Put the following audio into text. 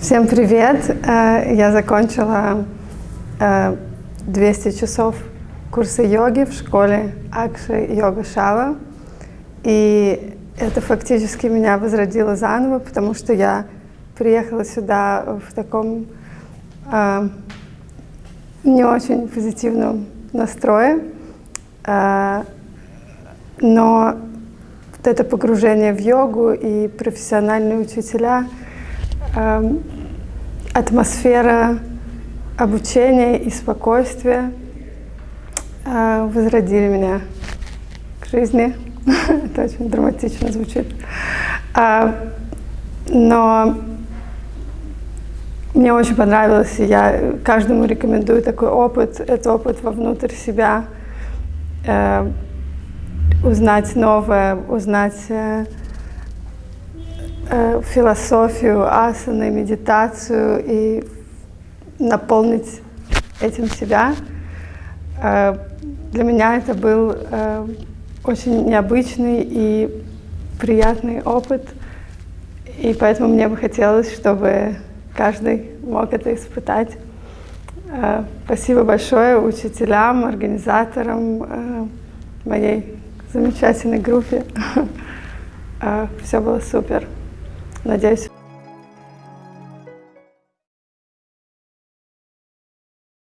Всем привет! Э, я закончила 200 э, часов курса йоги в школе Акши Йога Шава. И это фактически меня возродило заново, потому что я приехала сюда в таком э, не очень позитивном настрое. Но вот это погружение в йогу и профессиональные учителя — Эм, атмосфера обучения и спокойствия э, возродили меня к жизни. Это очень драматично звучит. А, но мне очень понравилось, и я каждому рекомендую такой опыт, это опыт вовнутрь себя, э, узнать новое, узнать э, Э, философию асаны, медитацию и наполнить этим себя. Э, для меня это был э, очень необычный и приятный опыт, и поэтому мне бы хотелось, чтобы каждый мог это испытать. Спасибо большое учителям, организаторам, моей замечательной группе. Все было супер. Надеюсь,